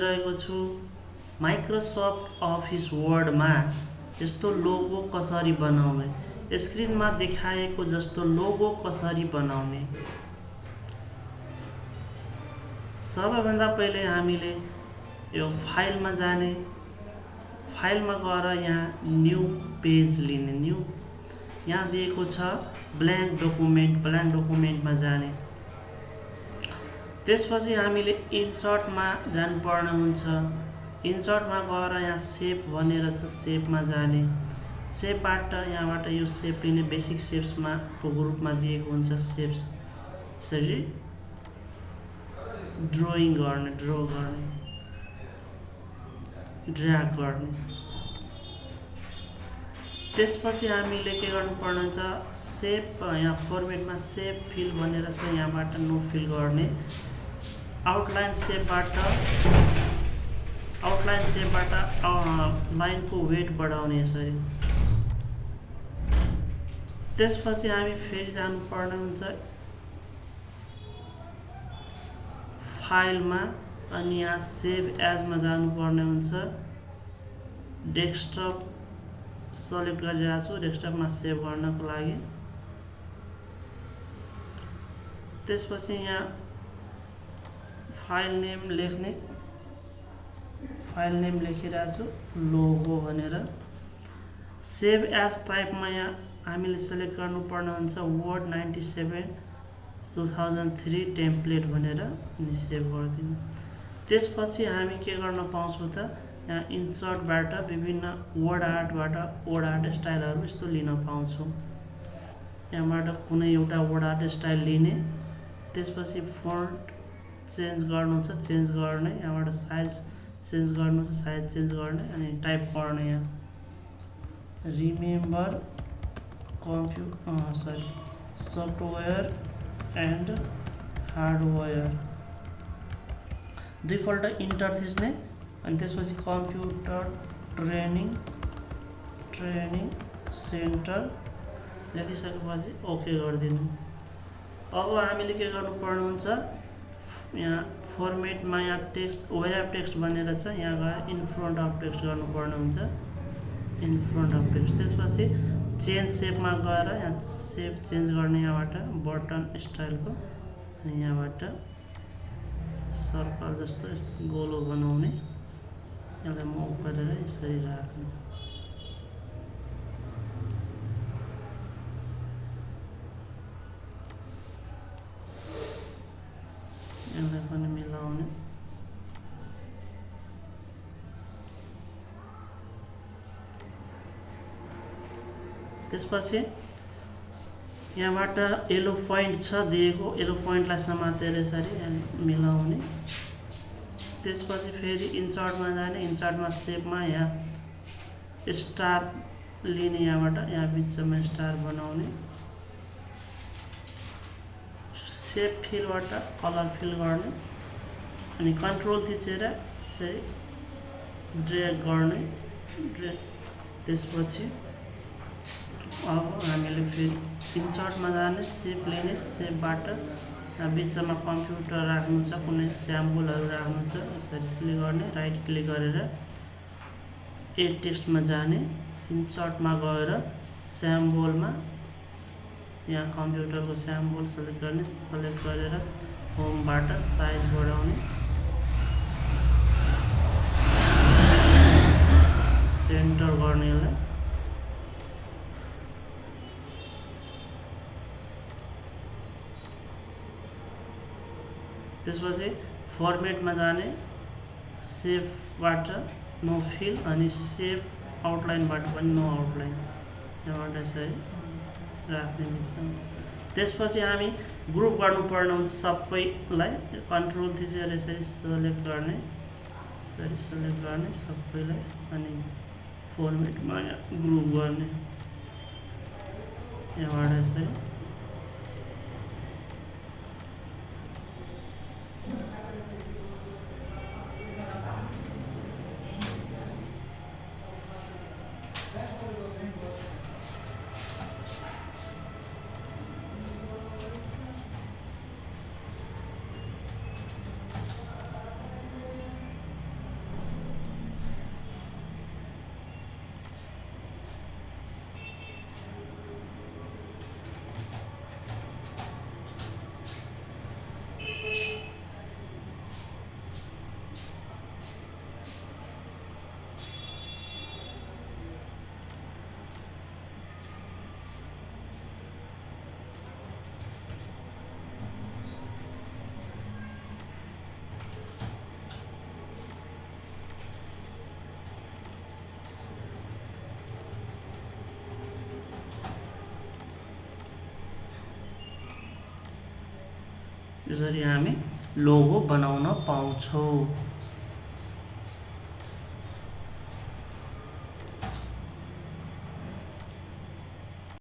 रहेको छु। Microsoft office वर्डमा यस्तो लोगो कसरी बनाउने? स्क्रिनमा देखाएको जस्तो लोगो कसरी बनाउने? सबैभन्दा पहिले हामीले यो फाइलमा जाने। फाइलमा गएर यहाँ न्यू पेज लिने। न्यू यहाँ दिएको छ ब्ल्याङ्क डकुमेन्ट। ब्ल्याङ्क डकुमेन्टमा जाने। त्यसपछि हामीले इन्सर्टमा जानुपर्ने हुन्छ। इन्सर्टमा गएर यहाँ सेप भनेर छ सेपमा जाने। सेपबाट यहाँबाट यो सेप लिने बेसिक सेप्समा को ग्रुपमा दिएको हुन्छ सेप्स। यसरी ड्रइङ गर्ने ड्र गर्ने ड्र्याग गर्ने। त्यसपछि हामीले के गर्नुपर्ने हुन्छ सेप यहाँ फर्मेटमा सेप फिल भनेर चाहिँ यहाँबाट नो फिल गर्ने। आउटलाइन सेपबाट आउटलाइन सेपबाट लाइनको वेट बढाउने यसरी त्यसपछि हामी फेरि जानुपर्ने हुन्छ फाइलमा अनि यहाँ सेभ एजमा जानुपर्ने हुन्छ। डेस्कटप सेलेक्ट गरिरहेको छु डेस्कटपमा सेभ गर्नको लागि। त्यसपछि यहाँ फाइल नेम लेख्ने। फाइल नेम लेखिरहेको छु लोगो भनेर। सेभ एज टाइपमा यहाँ हामीले सेलेक्ट गर्नुपर्ने हुन्छ word ninety seven two thousand three template भनेर अनि सेभ गरिदिनु। त्यसपछि हामी के गर्न पाउँछौँ त यहाँ इन्सर्टबाट विभिन्न वर्ड आर्टबाट वर्ड आर्ट स्टाइलहरू यस्तो लिन पाउँछौँ। यहाँबाट कुनै एउटा वर्ड आर्ट स्टाइल लिने त्यसपछि फन्ट चेन्ज गर्नु छ चेन्ज गर्ने यहाँबाट साइज चेन्ज गर्नु छ साइज चेन्ज गर्ने अनि टाइप गर्ने यहाँ। Remember कम्प्यु sorry software and hardware दुईपल्ट इन्टर थिच्ने अनि त्यसपछि कम्प्युटर ट्रेनिङ ट्रेनिङ सेन्टर लेखिसकेपछि ओके गरिदिनु। अब हामीले के गर्नुपर्ने हुन्छ यहाँ फर्मेटमा यहाँ टेक्स्ट वेयर टेक्स्ट भनेर छ यहाँ गएर इन फ्रन्ट अफ टेक्स्ट गर्नुपर्ने हुन्छ इन फ्रन्ट अफ टेक्स्ट त्यसपछि चेन्ज सेपमा गएर यहाँ सेप चेन्ज गर्ने यहाँबाट बटन स्टाइलको अनि यहाँबाट सर्कल जस्तो यस्तो गोलो बनाउने। यसलाई मुभ गरेर यसरी राख्ने। यसलाई पनि मिलाउने त्यसपछि यहाँबाट येलो पोइन्ट छ दिएको येलो पोइन्टलाई समातेर यसरी मिलाउने त्यसपछि फेरि इन्सर्टमा जाने इन्सर्टमा सेपमा यहाँ स्टार लिने यहाँबाट यहाँ बिचमा स्टार बनाउने सेप फिलबाट कलर फिल गर्ने अनि कन्ट्रोल थिचेर यसरी ड्रेग गर्ने ड्रे त्यसपछि अब हामीले फेरि इन्सर्टमा जाने सेप लिने सेपबाट बिचमा कम्प्युटर राख्नु छ कुनै स्याम्पलहरू राख्नु छ यसरी क्लिक गर्ने राइट क्लिक गरेर एड टेक्स्टमा जाने इन्सर्टमा गएर स्याम्बोलमा यहाँ कंप्यूटर कम्प्युटरको स्याम्पल सेलेक्ट गर्ने, सेलेक्ट गरेर होमबाट साइज़ बढाउने। सेन्टर गर्ने यसलाई त्यसपछि फर्मेटमा जाने सेफबाट नो फिल अनि सेफ़ आउटलाइनबाट पनि नो आउटलाइन। यहाँबाट यसरी राख्ने मिल्छ त्यसपछि हामी ग्रुप गर्नुपर्ने हुन्छ सबैलाई कन्ट्रोल थिचेर यसरी सेलेक्ट गर्ने यसरी सेलेक्ट गर्ने सबैलाई अनि फर्मेटमा ग्रुप गर्ने। यहाँबाट यसरी त्यसरी हामी लोगो बनाउन पाउँछौँ।